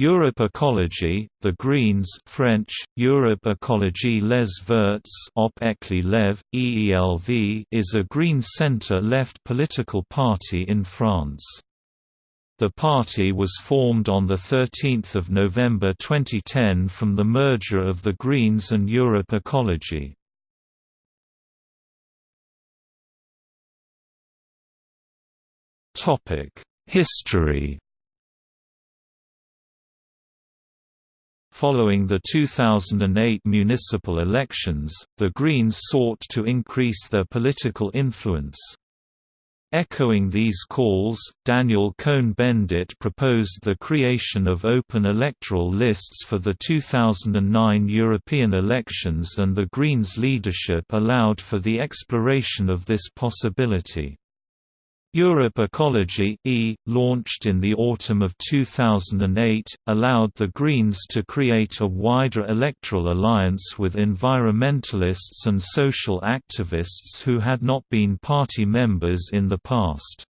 Europe Ecology, The Greens French, Europe Ecologie les Verts op Lev, EELV is a Green centre-left political party in France. The party was formed on 13 November 2010 from the merger of the Greens and Europe Ecology. History Following the 2008 municipal elections, the Greens sought to increase their political influence. Echoing these calls, Daniel Cohn-Bendit proposed the creation of open electoral lists for the 2009 European elections and the Greens' leadership allowed for the exploration of this possibility. Europe Ecology e, launched in the autumn of 2008, allowed the Greens to create a wider electoral alliance with environmentalists and social activists who had not been party members in the past.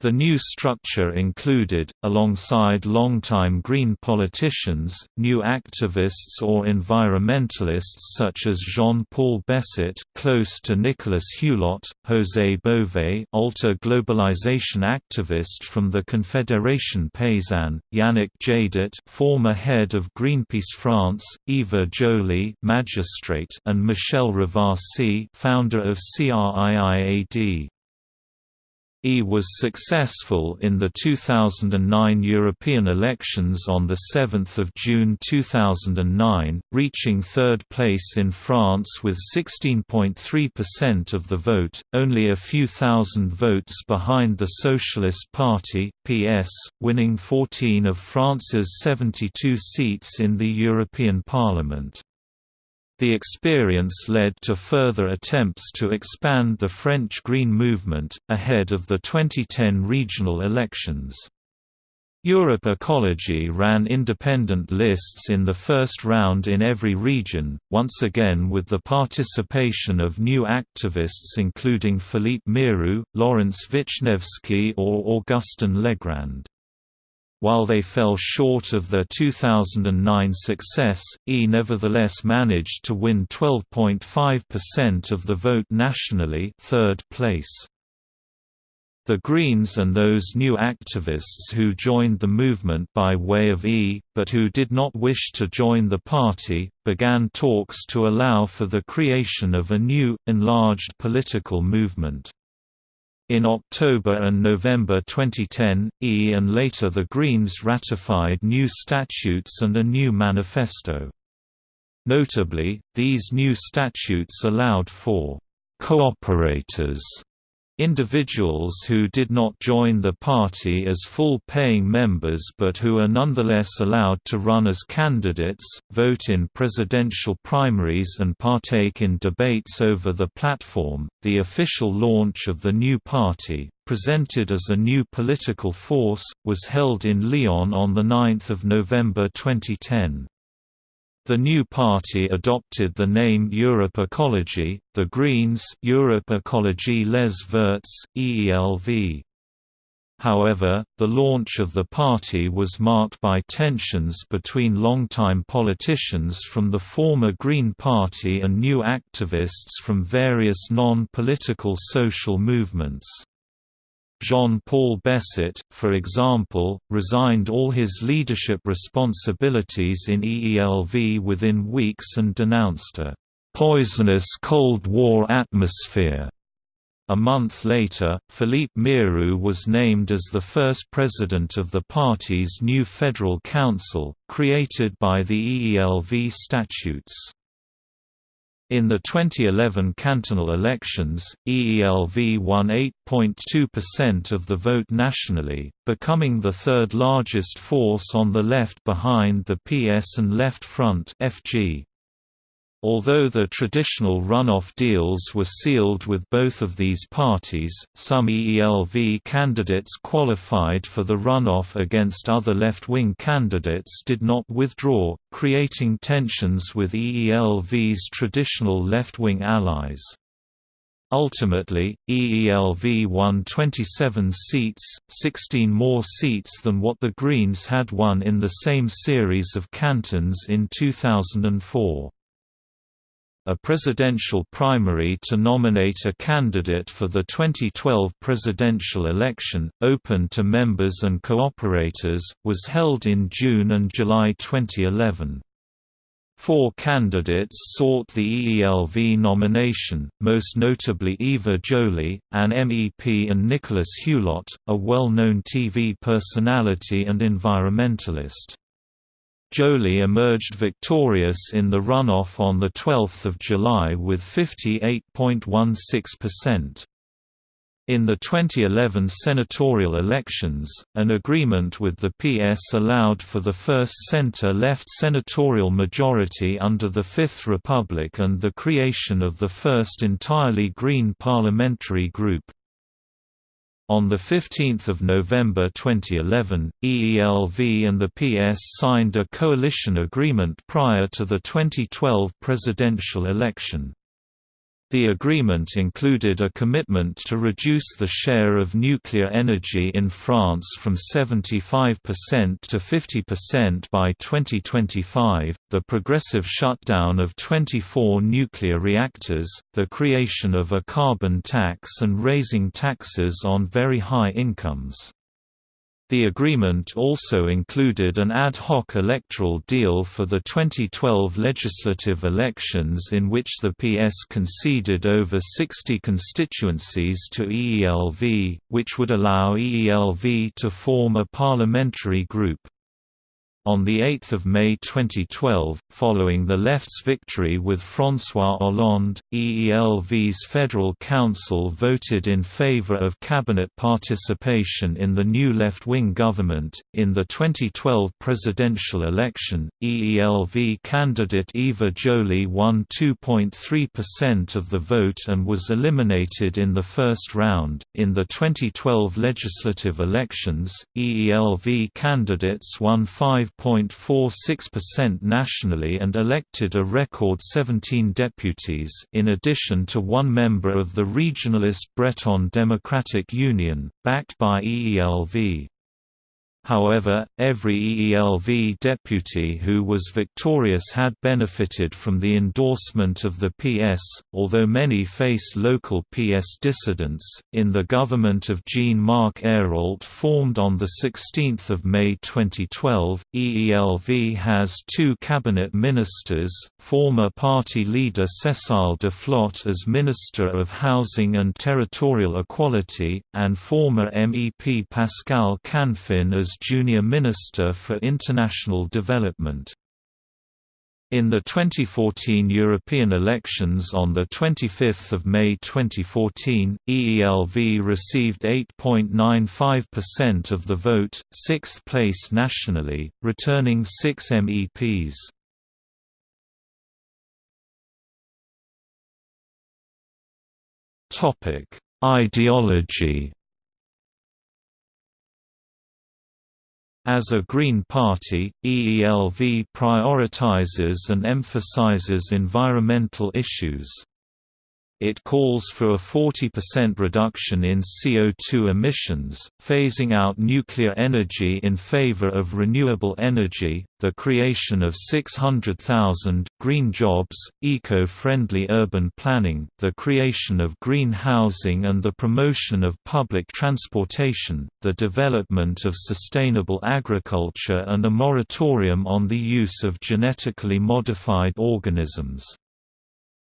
The new structure included, alongside longtime Green politicians, new activists or environmentalists such as Jean-Paul Besset close to Nicolas Hulot, José Bové ultra globalization activist from the Confédération Paysanne, Yannick Jadot former head of Greenpeace France, Eva Joly magistrate and Michèle Rivasi founder of CRIIAD. E was successful in the 2009 European elections on 7 June 2009, reaching third place in France with 16.3% of the vote, only a few thousand votes behind the Socialist Party PS, winning 14 of France's 72 seats in the European Parliament. The experience led to further attempts to expand the French Green movement, ahead of the 2010 regional elections. Europe Ecology ran independent lists in the first round in every region, once again with the participation of new activists including Philippe Meirieu, Laurence Vichnievsky or Augustin Legrand. While they fell short of their 2009 success, E nevertheless managed to win 12.5% of the vote nationally third place. The Greens and those new activists who joined the movement by way of E, but who did not wish to join the party, began talks to allow for the creation of a new, enlarged political movement. In October and November 2010, E and later the Greens ratified new statutes and a new manifesto. Notably, these new statutes allowed for «cooperators» Individuals who did not join the party as full-paying members but who are nonetheless allowed to run as candidates, vote in presidential primaries and partake in debates over the platform. The official launch of the new party, presented as a new political force, was held in Lyon on 9 November 2010. The new party adopted the name Europe Ecology, the Greens Europe Ecologie Les Verts, EELV. However, the launch of the party was marked by tensions between longtime politicians from the former Green Party and new activists from various non-political social movements. Jean-Paul Besset, for example, resigned all his leadership responsibilities in EELV within weeks and denounced a «poisonous Cold War atmosphere». A month later, Philippe Meirieu was named as the first president of the party's new Federal Council, created by the EELV statutes. In the 2011 cantonal elections, EELV won 8.2% of the vote nationally, becoming the third largest force on the left behind the PS and Left Front FG. Although the traditional runoff deals were sealed with both of these parties, some EELV candidates qualified for the runoff against other left-wing candidates did not withdraw, creating tensions with EELV's traditional left-wing allies. Ultimately, EELV won 27 seats, 16 more seats than what the Greens had won in the same series of cantons in 2004 a presidential primary to nominate a candidate for the 2012 presidential election, open to members and cooperators, was held in June and July 2011. Four candidates sought the EELV nomination, most notably Eva Joly, an MEP and Nicolas Hulot, a well-known TV personality and environmentalist. Joly emerged victorious in the runoff on 12 July with 58.16%. In the 2011 senatorial elections, an agreement with the PS allowed for the first center-left senatorial majority under the Fifth Republic and the creation of the first entirely Green parliamentary group. On 15 November 2011, EELV and the PS signed a coalition agreement prior to the 2012 presidential election. The agreement included a commitment to reduce the share of nuclear energy in France from 75% to 50% by 2025, the progressive shutdown of 24 nuclear reactors, the creation of a carbon tax and raising taxes on very high incomes. The agreement also included an ad hoc electoral deal for the 2012 legislative elections in which the PS conceded over 60 constituencies to EELV, which would allow EELV to form a parliamentary group. On 8 May 2012, following the left's victory with François Hollande, EELV's Federal Council voted in favor of cabinet participation in the new left-wing government. In the 2012 presidential election, EELV candidate Eva Joly won 2.3% of the vote and was eliminated in the first round. In the 2012 legislative elections, EELV candidates won 5 5.46% nationally and elected a record 17 deputies in addition to one member of the regionalist Breton Democratic Union, backed by EELV. However, every EELV deputy who was victorious had benefited from the endorsement of the PS, although many faced local PS dissidents. In the government of Jean-Marc Ayrault formed on 16 May 2012, EELV has two cabinet ministers, former party leader Cécile de Duflot as Minister of Housing and Territorial Equality, and former MEP Pascal Canfin as Junior Minister for International Development. In the 2014 European elections on 25 May 2014, EELV received 8.95% of the vote, sixth place nationally, returning six MEPs. Ideology As a Green Party, EELV prioritizes and emphasizes environmental issues. It calls for a 40% reduction in CO2 emissions, phasing out nuclear energy in favor of renewable energy, the creation of 600,000 green jobs, eco-friendly urban planning, the creation of green housing and the promotion of public transportation, the development of sustainable agriculture and a moratorium on the use of genetically modified organisms.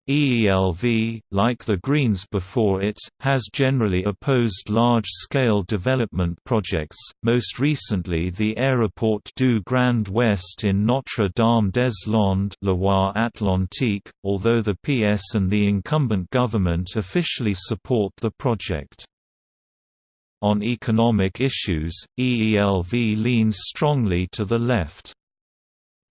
EELV, like the Greens before it, has generally opposed large-scale development projects, most recently the Aéroport du Grand Ouest in Notre-Dame-des-Landes Loire-Atlantique, although the PS and the incumbent government officially support the project. On economic issues, EELV leans strongly to the left.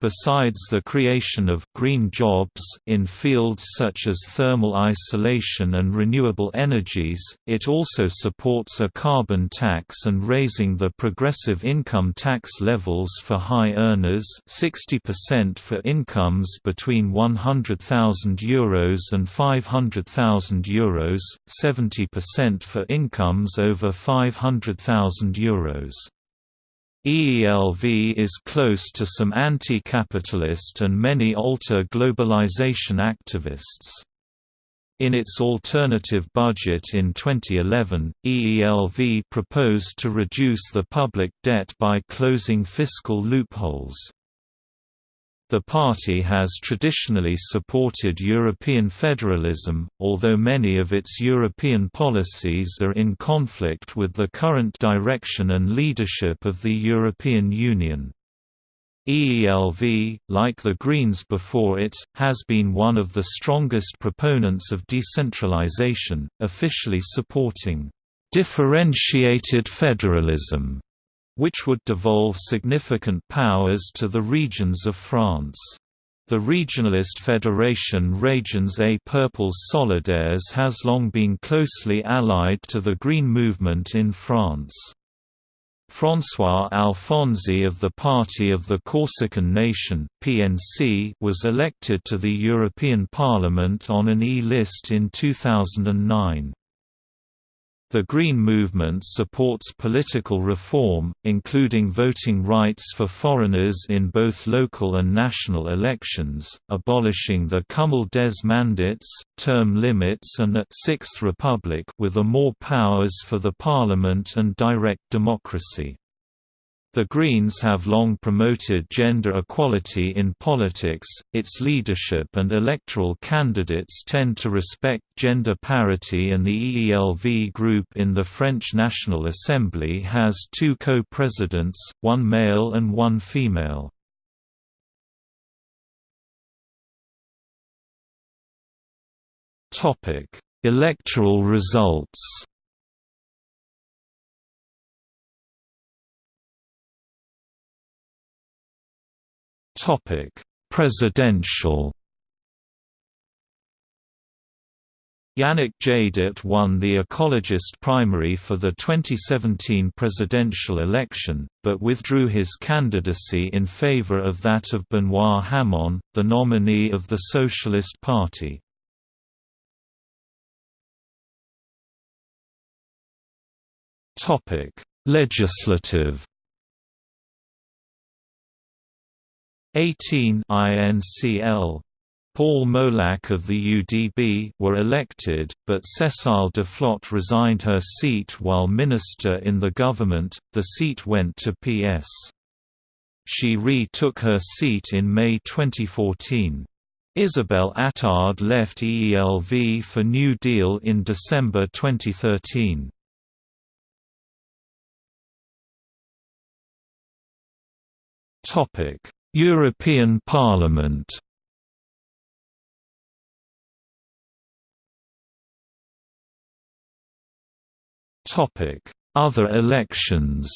Besides the creation of green jobs in fields such as thermal isolation and renewable energies, it also supports a carbon tax and raising the progressive income tax levels for high earners 60% for incomes between €100,000 and €500,000, 70% for incomes over €500,000. EELV is close to some anti-capitalist and many alter globalization activists. In its alternative budget in 2011, EELV proposed to reduce the public debt by closing fiscal loopholes. The party has traditionally supported European federalism, although many of its European policies are in conflict with the current direction and leadership of the European Union. EELV, like the Greens before it, has been one of the strongest proponents of decentralization, officially supporting differentiated federalism which would devolve significant powers to the regions of France. The regionalist federation Régions A Peuples Solidaires has long been closely allied to the Green movement in France. François Alfonsi of the Party of the Corsican Nation (PNC) was elected to the European Parliament on an E-list in 2009. The Green Movement supports political reform, including voting rights for foreigners in both local and national elections, abolishing the cumul des mandats, term limits and a Sixth Republic with a more powers for the parliament and direct democracy. The Greens have long promoted gender equality in politics, its leadership and electoral candidates tend to respect gender parity and the EELV group in the French National Assembly has two co-presidents, one male and one female. Electoral results Topic: Presidential. Yannick Jadot won the ecologist primary for the 2017 presidential election, but withdrew his candidacy in favor of that of Benoît Hamon, the nominee of the Socialist Party. Legislative 18 INCL Paul Molac of the UDB were elected, but Cécile Duflot resigned her seat while minister in the government, the seat went to PS. She re-took her seat in May 2014. Isabelle Attard left EELV for New Deal in December 2013. Topic European Parliament Topic: Other elections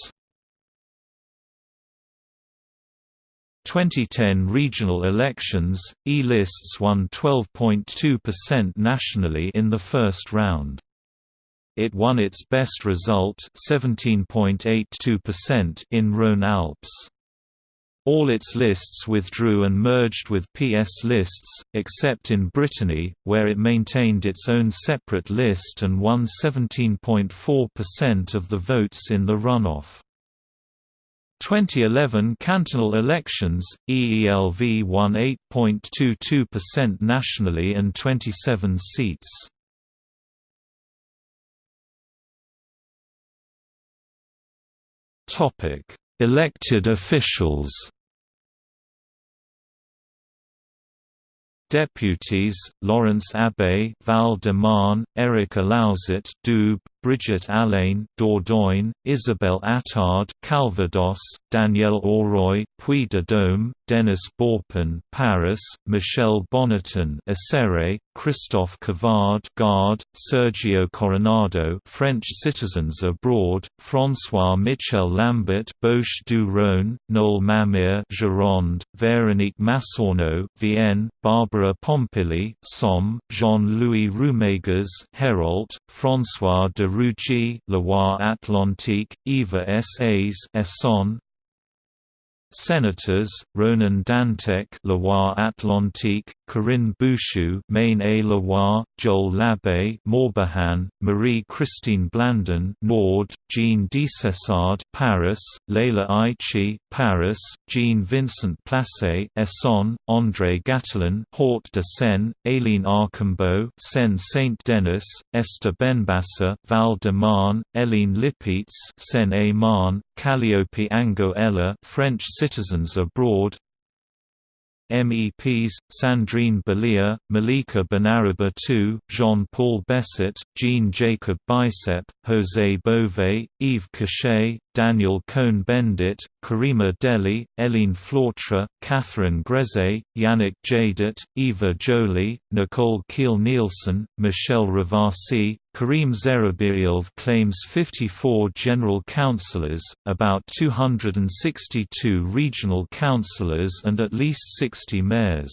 2010 regional elections, E-lists won 12.2% nationally in the first round. It won its best result 17.82% in Rhône-Alpes. All its lists withdrew and merged with PS lists, except in Brittany, where it maintained its own separate list and won 17.4% of the votes in the runoff. 2011 cantonal elections, EELV won 8.22% nationally and 27 seats. Elected officials Deputies: Laurence Abeille, Val de Marne, Eric Alauzet, Doubs, Brigitte Allain Dordogne, Isabelle Attard Calvados, Danielle Auroi Puy-de-Dôme, Denis Baupin Paris, Michel Bonneton Auxerre, Christophe Cavard Gard, Sergio Coronado French citizens abroad, François Michel Lambert Bouches du Rhône, Noel Mamère, Gironde, Véronique Massonneau Vienne, Barbara Pompili Somme, Jean-Louis Roumégas Hérault, François de Rugy Loire-Atlantique, Eva S. Essonne, Senators, Ronan Dantec Loire-Atlantique, Corinne Bouchoux Maine-et-Loire, Joel Labbé Morbihan, Marie-Christine Blandin Nord, Jean Desessard Paris, Leila Aichi Paris, Jean-Vincent Placé Essonne, André Gattolin, Hauts de Seine, Aline Archimbaud Seine-Saint-Denis, Esther Benbassa Val de Marne, Hélène Lipietz Seine-et-Marne, Kalliopi Ango Ela French citizens abroad MEPs, Sandrine Bélier, Malika Benaraba II, Jean-Paul Besset, Jean-Jacob Bicep, José Bové, Yves Cochet, Daniel Cohn-Bendit, Karima Delli, Hélène Flautre, Catherine Grezé, Yannick Jadot, Eva Joly, Nicole Kiil-Nielsen, Michèle Rivasi, Karim Zerabiyev claims 54 general councillors, about 262 regional councillors and at least 60 mayors.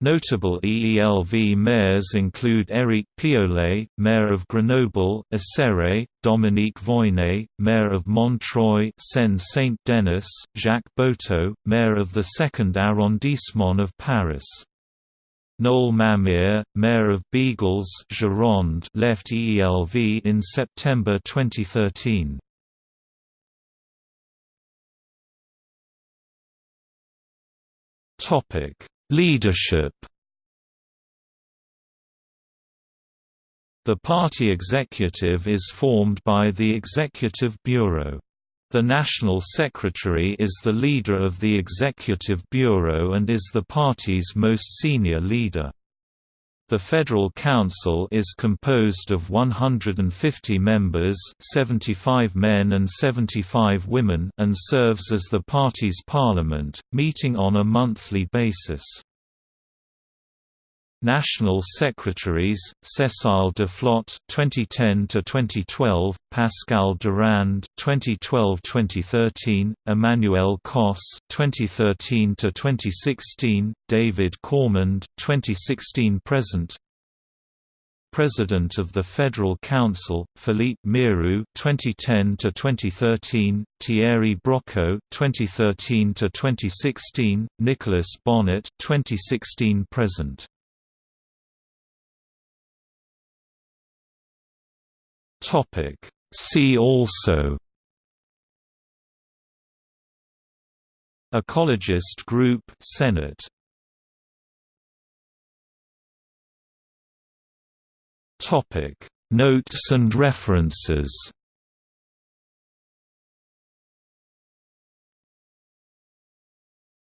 Notable EELV mayors include Éric Piolle, mayor of Grenoble, Auxerre, Dominique Voynet, mayor of Montreuil Seine-Saint-Denis, Jacques Boutault, mayor of the 2nd arrondissement of Paris. Noel Mamère, mayor of Bègles Gironde, left EELV in September 2013. Topic Leadership The party executive is formed by the Executive Bureau. The National Secretary is the leader of the Executive Bureau and is the party's most senior leader. The Federal Council is composed of 150 members 75 men and 75 women and serves as the party's parliament, meeting on a monthly basis. National Secretaries: Cécile Duflot (2010 to 2012), Pascal Durand (2012-2013), Emmanuelle Cosse (2013 to 2016), David Cormand (2016 present). President of the Federal Council, Philippe Meirieu (2010 to 2013), Thierry Brocco (2013 to 2016), Nicolas Bonnet (2016 Topic. See also Ecologist Group Senate Topic. Notes and references